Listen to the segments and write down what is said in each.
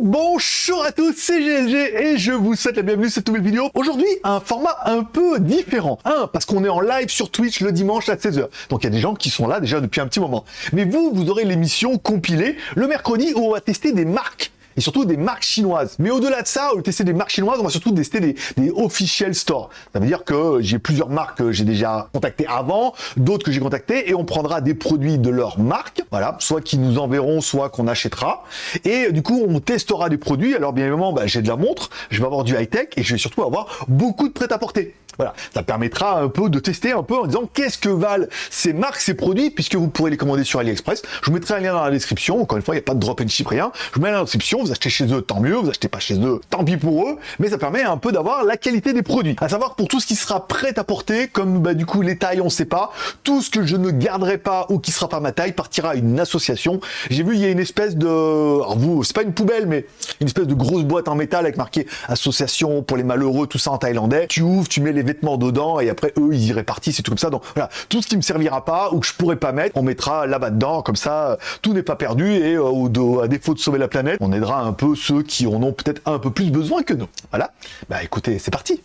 Bonjour à tous, c'est GLG et je vous souhaite la bienvenue sur cette nouvelle vidéo. Aujourd'hui, un format un peu différent. Un, parce qu'on est en live sur Twitch le dimanche à 16h. Donc il y a des gens qui sont là déjà depuis un petit moment. Mais vous, vous aurez l'émission compilée le mercredi où on va tester des marques et surtout des marques chinoises. Mais au-delà de ça, au tester des marques chinoises, on va surtout tester des, des stores. Ça veut dire que j'ai plusieurs marques que j'ai déjà contactées avant, d'autres que j'ai contactées, et on prendra des produits de leur marque, voilà, soit qui nous enverront, soit qu'on achètera. Et du coup, on testera des produits. Alors bien évidemment, bah, j'ai de la montre, je vais avoir du high-tech, et je vais surtout avoir beaucoup de prêt-à-porter. Voilà, ça permettra un peu de tester un peu en disant qu'est-ce que valent ces marques, ces produits, puisque vous pourrez les commander sur AliExpress. Je vous mettrai un lien dans la description. Encore une fois, il n'y a pas de drop and ship, rien. Je vous mets dans la description. Vous achetez chez eux, tant mieux. Vous achetez pas chez eux, tant pis pour eux. Mais ça permet un peu d'avoir la qualité des produits. À savoir pour tout ce qui sera prêt à porter, comme bah, du coup les tailles, on sait pas. Tout ce que je ne garderai pas ou qui sera pas ma taille partira à une association. J'ai vu, il y a une espèce de, alors vous, c'est pas une poubelle, mais une espèce de grosse boîte en métal avec marqué association pour les malheureux, tout ça en thaïlandais. Tu ouvres, tu mets les vêtements dedans et après eux ils y répartissent et tout comme ça. Donc voilà, tout ce qui me servira pas ou que je pourrais pas mettre, on mettra là-bas dedans, comme ça tout n'est pas perdu et euh, à défaut de sauver la planète, on aidera un peu ceux qui en ont peut-être un peu plus besoin que nous. Voilà, bah écoutez, c'est parti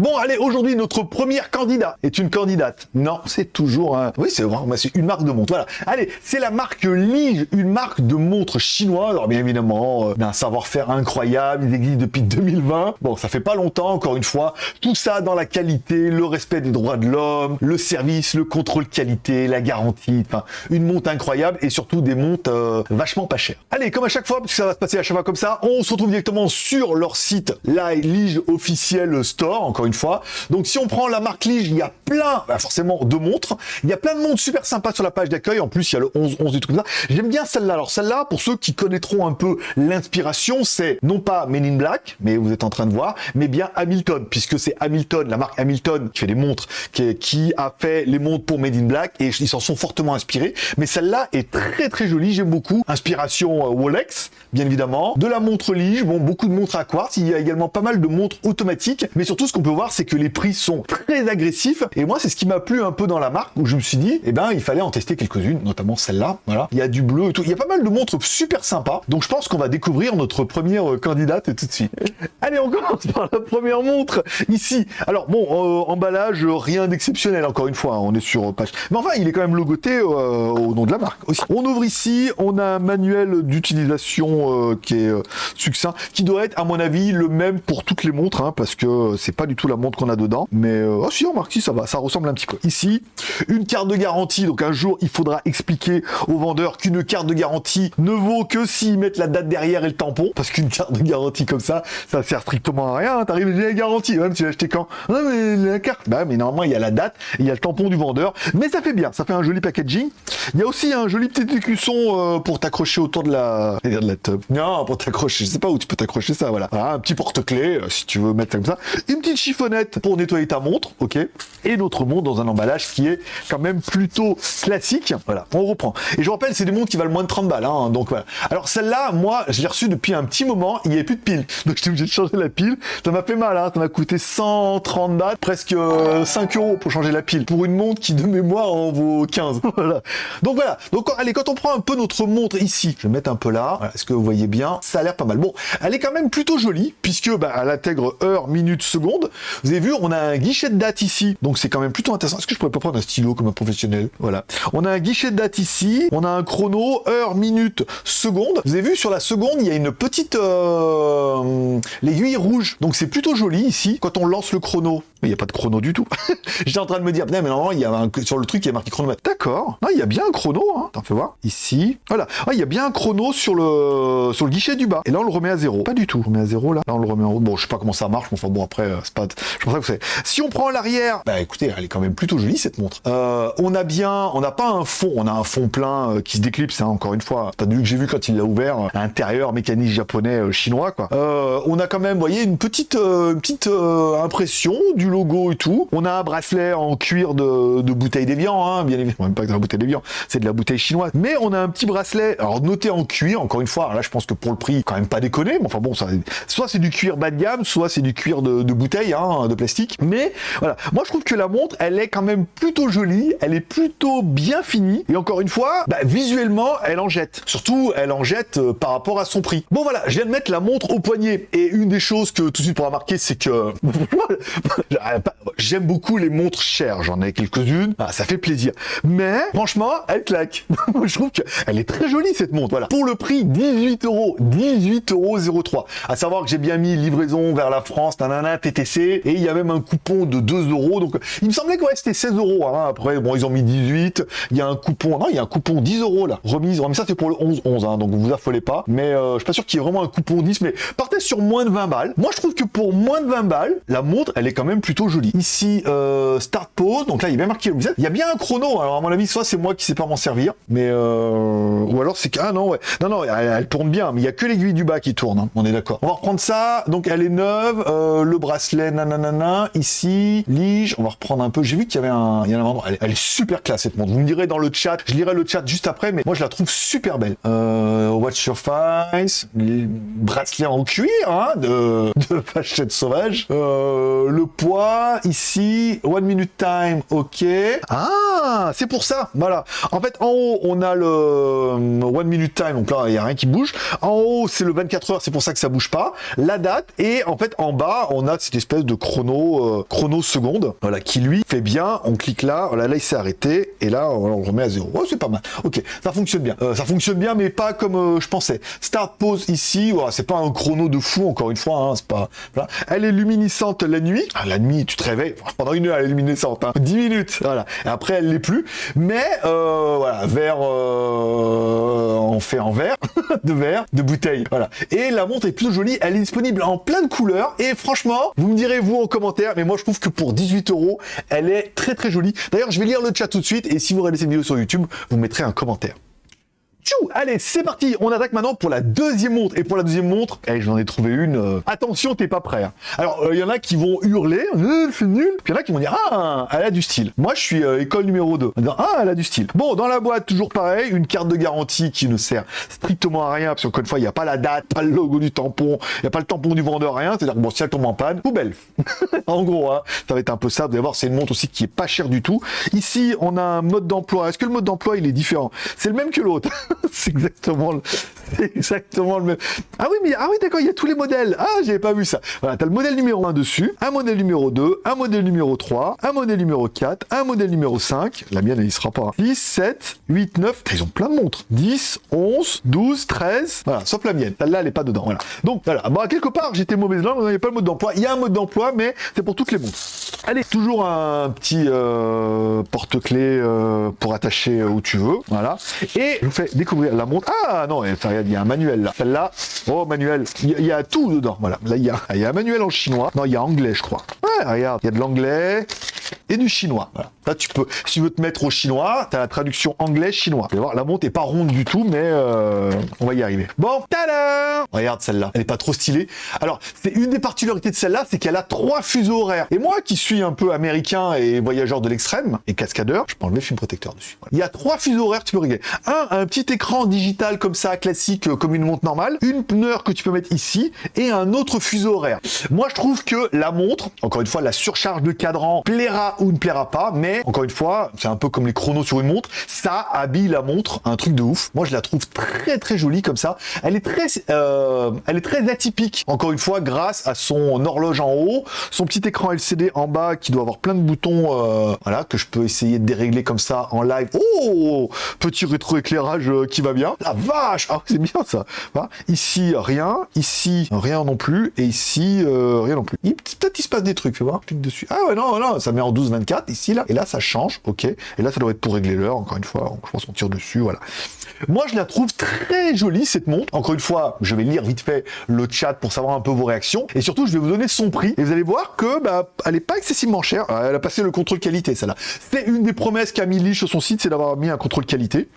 Bon, allez, aujourd'hui, notre première candidat est une candidate. Non, c'est toujours un... Oui, c'est c'est une marque de montre. Voilà. Allez, c'est la marque Lige, une marque de montre chinoise. Alors, bien évidemment, euh, un savoir-faire incroyable. Ils existent depuis 2020. Bon, ça fait pas longtemps, encore une fois. Tout ça dans la qualité, le respect des droits de l'homme, le service, le contrôle qualité, la garantie. Enfin, une montre incroyable et surtout des montres euh, vachement pas chères. Allez, comme à chaque fois, parce que ça va se passer à chaque fois comme ça, on se retrouve directement sur leur site, la Lige officiel store, encore fois. Donc si on prend la marque Lige, il y a plein, bah, forcément, de montres. Il y a plein de montres super sympas sur la page d'accueil. En plus, il y a le 11, 11 et tout comme ça. J'aime bien celle-là. Alors celle-là, pour ceux qui connaîtront un peu l'inspiration, c'est non pas Men in Black, mais vous êtes en train de voir, mais bien Hamilton, puisque c'est Hamilton, la marque Hamilton, qui fait les montres, qui, qui a fait les montres pour Made in Black, et ils s'en sont fortement inspirés. Mais celle-là est très très jolie, j'aime beaucoup. Inspiration euh, Rolex, bien évidemment. De la montre Lige, bon, beaucoup de montres à quartz. Il y a également pas mal de montres automatiques, mais surtout ce qu'on peut voir, c'est que les prix sont très agressifs. Et moi, c'est ce qui m'a plu un peu dans la marque, où je me suis dit, eh ben, il fallait en tester quelques-unes, notamment celle-là. Voilà. Il y a du bleu et tout. Il y a pas mal de montres super sympas. Donc, je pense qu'on va découvrir notre première euh, candidate tout de suite. Allez, on commence par la première montre ici. Alors, bon, euh, emballage, rien d'exceptionnel, encore une fois. Hein, on est sur page. Mais enfin, il est quand même logoté euh, au nom de la marque aussi. On ouvre ici, on a un manuel d'utilisation euh, qui est euh, succinct, qui doit être, à mon avis, le même pour toutes les montres, hein, parce que c'est pas du tout la montre qu'on a dedans. Mais, oh si, remarque, si, ça va, ça ressemble un petit peu. Ici, une carte de garantie. Donc, un jour, il faudra expliquer aux vendeurs qu'une carte de garantie ne vaut que s'ils mettent la date derrière et le tampon. Parce qu'une carte de garantie comme ça, ça sert strictement à rien. Hein. T'arrives, j'ai la garantie, même tu l'as acheté quand? Non, mais la carte. Bah, mais normalement, il y a la date, il y a le tampon du vendeur. Mais ça fait bien, ça fait un joli packaging. Il y a aussi un joli petit écusson euh, pour t'accrocher autour de la... de la tub. Non, pour t'accrocher, je sais pas où tu peux t'accrocher ça, voilà. un petit porte-clés, euh, si tu veux mettre comme ça. Une petite chiffonnette pour nettoyer ta montre, ok. Et notre montre dans un emballage qui est quand même plutôt classique. Voilà, on reprend. Et je vous rappelle, c'est des montres qui valent moins de 30 balles, hein, donc voilà. Alors celle-là, moi, je l'ai reçue depuis un petit moment, il n'y avait plus de pile. Donc j'étais obligé de changer la pile. Ça m'a fait mal, hein, ça m'a coûté 130 bahts, presque 5 euh, euros pour changer la pile. Pour une montre qui, de mémoire, en vaut 15. voilà. Donc voilà. Donc allez, quand on prend un peu notre montre ici, je vais mettre un peu là. Est-ce que vous voyez bien? Ça a l'air pas mal. Bon, elle est quand même plutôt jolie, puisque bah, elle intègre heure, minute, seconde. Vous avez vu, on a un guichet de date ici. Donc c'est quand même plutôt intéressant. Est-ce que je pourrais pas prendre un stylo comme un professionnel? Voilà. On a un guichet de date ici. On a un chrono, heure, minute, seconde. Vous avez vu, sur la seconde, il y a une petite... Euh, l'aiguille rouge. Donc c'est plutôt joli ici. Quand on lance le chrono, il n'y a pas de chrono du tout. J'étais en train de me dire, mais normalement, il y a un, sur le truc, il y a marqué chronomètre. D'accord. Non, il y a bien un chrono, hein. Attends, fais voir. Ici. Voilà. Ah, il y a bien un chrono sur le, sur le guichet du bas. Et là, on le remet à zéro. Pas du tout. On le remet à zéro, là. Là, on le remet en haut. Bon, je sais pas comment ça marche, mais enfin, bon, après, euh, c'est pas, je pense que c'est. Si on prend l'arrière, bah, écoutez, elle est quand même plutôt jolie, cette montre. Euh, on a bien, on n'a pas un fond, on a un fond plein euh, qui se déclipse, hein, encore une fois. T'as vu que j'ai vu quand il l'a ouvert, l'intérieur, mécanique japonais, chinois, quoi. on a quand même, vous voyez, une petite, une petite impression du logo et tout. On a un bracelet en cuir de, bouteille d'évian, hein, bien évidemment, pas de la bouteille d'évian, c'est de la bouteille chinoise. Mais on a un petit bracelet, alors noté en cuir, encore une fois, là je pense que pour le prix, quand même pas déconner, mais enfin bon, soit c'est du cuir bas de gamme, soit c'est du cuir de, de bouteille, hein, de plastique. Mais voilà, moi je trouve que la montre, elle est quand même plutôt jolie, elle est plutôt bien finie, et encore une fois, bah, visuellement, elle en jette. Surtout, elle en jette euh, par rapport à son prix. Bon voilà, je viens de mettre la montre au poignet, et une des choses que tout de suite pour remarquer, c'est que j'aime beaucoup les montres chères, j'en ai quelques-unes, ah, ça fait plaisir. Mais franchement, elle claque. je trouve qu'elle est très jolie cette montre. Voilà. Pour le prix 18 euros, 18 euros 03. À savoir que j'ai bien mis livraison vers la France, nanana, TTC, et il y a même un coupon de 2 euros. Donc il me semblait que ouais, c'était 16 euros. Hein. Après, bon, ils ont mis 18. Il y a un coupon, non, il y a un coupon 10 euros là. Remise, mais ça c'est pour le 11-11, hein, donc vous affolez pas. Mais euh, je suis pas sûr qu'il y ait vraiment un coupon 10, mais partez sur moins de 20 balles. Moi je trouve que pour moins de 20 balles, la montre, elle est quand même plutôt jolie. Ici, euh, start pause, donc là il a bien marqué Il y a bien un chrono, alors à mon avis, soit c'est moi qui sais pas m'en servir, mais euh, ou alors c'est ah non ouais, non non, elle, tourne bien, mais il y a que l'aiguille du bas qui tourne. Hein. on est d'accord. On va reprendre ça. Donc elle est neuve, euh, le bracelet nanana ici, lige. On va reprendre un peu. J'ai vu qu'il y avait un, il y a un elle, elle, est super classe cette montre. Vous me direz dans le chat, je lirai le chat juste après, mais moi je la trouve super belle. Euh, watch your face, bracelet en cuir hein, de de Fachette sauvage. Euh, le poids ici, one minute time, ok. Ah, c'est pour ça. Voilà. En fait, en haut on a le euh, one minute time, donc là il y a rien qui bouge. En haut c'est le 24 heures, c'est pour ça que ça bouge pas. La date et en fait en bas on a cette espèce de chrono euh, chrono seconde, voilà, qui lui fait bien. On clique là, voilà, là il s'est arrêté et là on remet à zéro. Oh, c'est pas mal. Ok, ça fonctionne bien. Euh, ça fonctionne bien, mais pas comme je pensais. Start pause ici, voilà, c'est pas un chrono de fou encore une fois. Hein, c'est pas. Voilà. Elle est luminescente la nuit. Ah, la tu te réveilles pendant une heure, elle est luminescente. Hein. 10 minutes, voilà. Et après elle l'est plus. Mais voilà, vers on fait en verre, de verre, de bouteille. Voilà. Et la montre est plutôt jolie. Elle est disponible en plein de couleurs. Et franchement, vous me direz vous en commentaire, mais moi je trouve que pour 18 euros, elle est très très jolie. D'ailleurs, je vais lire le chat tout de suite. Et si vous regardez cette vidéo sur YouTube, vous mettrez un commentaire. Tchou Allez, c'est parti On attaque maintenant pour la deuxième montre. Et pour la deuxième montre, eh, j'en ai trouvé une. Euh, attention, t'es pas prêt. Hein. Alors, il euh, y en a qui vont hurler, euh, c'est nul. Puis il y en a qui vont dire, ah, elle a du style. Moi, je suis école numéro 2. ah, elle a du style. Bon, dans la boîte, toujours pareil, une carte de garantie qui ne sert strictement à rien, parce qu'encore une fois, il n'y a pas la date, pas le logo du tampon, il n'y a pas le tampon du vendeur, rien. C'est-à-dire que bon, si elle tombe en panne, poubelle. en gros, hein, ça va être un peu ça. Vous allez voir, c'est une montre aussi qui est pas chère du tout. Ici, on a un mode d'emploi. Est-ce que le mode d'emploi, il est différent? C'est le même que l'autre. c'est exactement exactement le même. Ah oui, mais ah oui, d'accord, il y a tous les modèles. Ah, j'avais pas vu ça. Voilà, t'as le modèle numéro 1 dessus, un modèle numéro 2, un modèle numéro 3, un modèle numéro 4, un modèle numéro 5. La mienne, elle y sera pas. 10, 7, 8, 9. Ils ont plein de montres. 10, 11, 12, 13. Voilà, sauf la mienne. Celle-là, elle est pas dedans. Voilà. Donc, voilà. Bon, quelque part, j'étais mauvaise langue, il n'y avait pas le mode d'emploi. Il y a un mode d'emploi, mais c'est pour toutes les montres. Allez, toujours un petit euh, porte-clés euh, pour attacher où tu veux. Voilà. Et je vous fais découvrir la montre. Ah non, il y a un manuel là. Celle-là, oh manuel, il y, a tout dedans. Voilà, là il y, y a un manuel en chinois. Non, il y a anglais, je crois. Ouais, regarde, il y a de l'anglais et du chinois. Là, tu peux, si tu veux te mettre au chinois, tu as la traduction anglais-chinois. Vous voir, la montre est pas ronde du tout, mais euh, on va y arriver. Bon, tada Regarde celle-là, elle est pas trop stylée. Alors, c'est une des particularités de celle-là, c'est qu'elle a trois fuseaux horaires. Et moi, qui suis un peu américain et voyageur de l'extrême, et cascadeur, je peux enlever le film protecteur dessus. Il y a trois fuseaux horaires, tu peux régler. Un, un petit écran digital comme ça, classique, euh, comme une montre normale. Une pneur que tu peux mettre ici, et un autre fuseau horaire. Moi, je trouve que la montre, encore une fois, la surcharge de cadran plaira ou ne plaira pas, mais encore une fois, c'est un peu comme les chronos sur une montre, ça habille la montre, un truc de ouf. Moi, je la trouve très très jolie comme ça. Elle est très, euh, elle est très atypique. Encore une fois, grâce à son horloge en haut, son petit écran LCD en bas qui doit avoir plein de boutons, euh, voilà, que je peux essayer de dérégler comme ça en live. Oh, petit rétro-éclairage euh, qui va bien. La vache, ah, c'est bien ça. Ici, rien. Ici, rien non plus. Et ici, rien non plus. Peut-être il se passe des trucs, tu vois. Clique dessus. Ah ouais, non, non, ça met en en 12-24 ici là, et là ça change, ok. Et là ça doit être pour régler l'heure, encore une fois, je pense qu'on tire dessus, voilà. Moi je la trouve très jolie cette montre. Encore une fois, je vais lire vite fait le chat pour savoir un peu vos réactions, et surtout je vais vous donner son prix, et vous allez voir que bah, elle est pas excessivement chère. Elle a passé le contrôle qualité, celle-là. C'est une des promesses qu'a mis Lee sur son site, c'est d'avoir mis un contrôle qualité.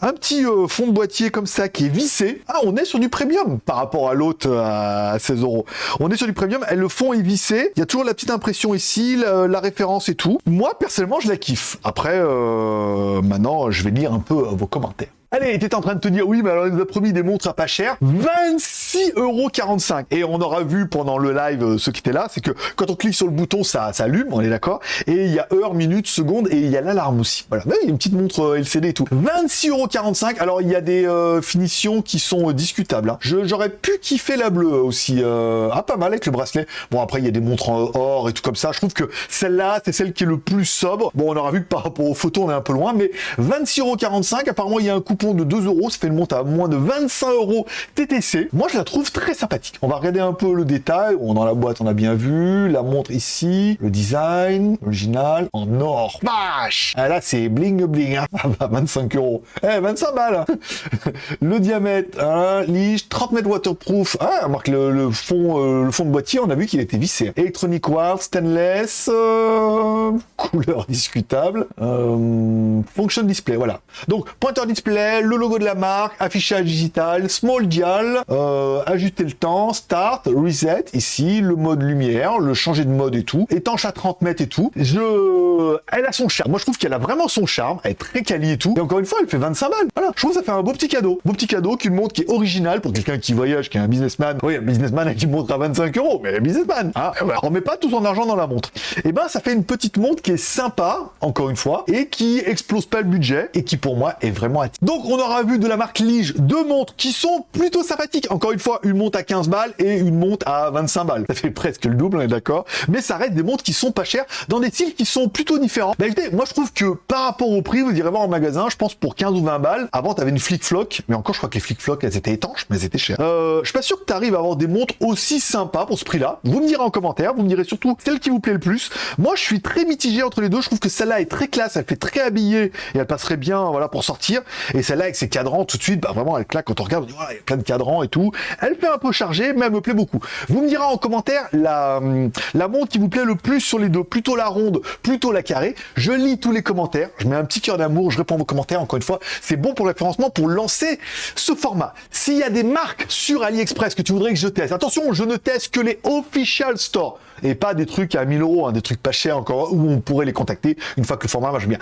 Un petit euh, fond de boîtier comme ça qui est vissé. Ah, on est sur du premium par rapport à l'autre euh, à 16 euros. On est sur du premium. Et le fond est vissé. Il y a toujours la petite impression ici, la, référence et tout. Moi, personnellement, je la kiffe. Après, euh, maintenant, je vais lire un peu vos commentaires. Allez, t'es en train de te dire, oui, mais alors il nous a promis des montres à pas cher. 26,45€. Et on aura vu pendant le live, euh, ce qui était là, c'est que quand on clique sur le bouton, ça, ça allume, on est d'accord. Et il y a heure, minute, seconde, et il y a l'alarme aussi. Voilà, il y a une petite montre euh, LCD et tout. 26,45€. Alors, il y a des euh, finitions qui sont discutables. Hein. J'aurais pu kiffer la bleue aussi. ah, pas mal avec le bracelet. Bon, après, il y a des montres en or et tout comme ça. Je trouve que celle-là, c'est celle qui est le plus sobre. Bon, on aura vu que par rapport aux photos, on est un peu loin, mais 26,45€. Apparemment, il y a un coupon de 2 euros, ça fait une montre à moins de 25 euros TTC. Moi, je la trouve très sympathique. On va regarder un peu le détail. Dans la boîte, on a bien vu. La montre ici, le design, original, en or. Vache ah, Là, c'est bling bling. Hein. 25 euros. Eh, 25 balles Le diamètre, hein, lige, 30 mètres waterproof. Ah, marque le, fond, euh, le fond de boîtier, on a vu qu'il était vissé. Electronic Wire, stainless, euh, couleur discutable, euh, function display, voilà. Donc, pointeur display, le logo de la marque, affichage digital, small dial, euh, ajuster le temps, start, reset, ici, le mode lumière, le changer de mode et tout, étanche à 30 mètres et tout. Je... Elle a son charme. Moi, je trouve qu'elle a vraiment son charme. Elle est très quali et tout. Et encore une fois, elle fait 25 balles. Voilà. Je trouve que ça fait un beau petit cadeau. Beau petit cadeau qu'une montre qui est originale pour quelqu'un qui voyage, qui est un businessman. Oui, un businessman qui montre à 25 euros, mais un businessman. Hein on met pas tout son argent dans la montre. Et eh ben, ça fait une petite montre qui est sympa, encore une fois, et qui explose pas le budget et qui pour moi est vraiment attirante. Donc, on aura vu de la marque Lige deux montres qui sont plutôt sympathiques. Encore une fois, une montre à 15 balles et une montre à 25 balles. Ça fait presque le double, on est d'accord. Mais ça reste des montres qui sont pas chères dans des styles qui sont plutôt différents. Bah écoutez, moi je trouve que par rapport au prix, vous irez voir en magasin, je pense pour 15 ou 20 balles. Avant, tu avais une flic-floc, mais encore, je crois que les flic-floc, elles étaient étanches, mais elles étaient chères. Euh, je suis pas sûr que tu arrives à avoir des montres aussi sympas pour ce prix-là. Vous me direz en commentaire, vous me direz surtout celle qui vous plaît le plus. Moi, je suis très mitigé entre les deux. Je trouve que celle-là est très classe, elle fait très habillée et elle passerait bien, voilà, pour sortir. Celle-là avec ses cadrans tout de suite, bah vraiment, elle claque quand on regarde, il y a plein de cadrans et tout. Elle fait un peu chargée, mais elle me plaît beaucoup. Vous me direz en commentaire la, hum, la montre qui vous plaît le plus sur les deux, plutôt la ronde, plutôt la carrée. Je lis tous les commentaires, je mets un petit cœur d'amour, je réponds vos commentaires, encore une fois, c'est bon pour le pour lancer ce format. S'il y a des marques sur AliExpress que tu voudrais que je teste, attention, je ne teste que les official stores et pas des trucs à 1000 euros, hein, des trucs pas chers encore, où on pourrait les contacter une fois que le format marche bien.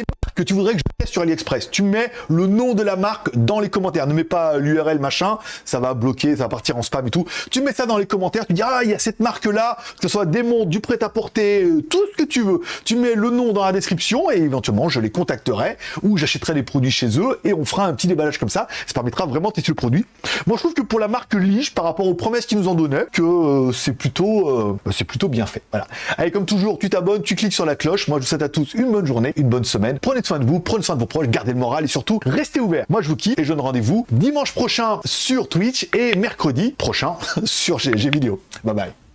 Marques que tu voudrais que je teste sur AliExpress, tu mets le nom de la marque dans les commentaires. Ne mets pas l'URL machin, ça va bloquer, ça va partir en spam et tout. Tu mets ça dans les commentaires, tu dis ah il y a cette marque là, que ce soit des montres, du prêt-à-porter, euh, tout ce que tu veux. Tu mets le nom dans la description et éventuellement je les contacterai ou j'achèterai des produits chez eux et on fera un petit déballage comme ça. Ça permettra vraiment de tester le produit. Moi je trouve que pour la marque Lige, par rapport aux promesses qu'ils nous en donnaient, que euh, c'est plutôt euh, c'est plutôt bien fait. Voilà. Allez comme toujours, tu t'abonnes, tu cliques sur la cloche. Moi je vous souhaite à tous une bonne journée, une bonne semaine. Prenez soin de vous, prenez soin de vos proches, gardez le moral et surtout restez ouverts. Moi je vous kiffe et je donne rendez-vous dimanche prochain sur Twitch et mercredi prochain sur GG Vidéo. Bye bye.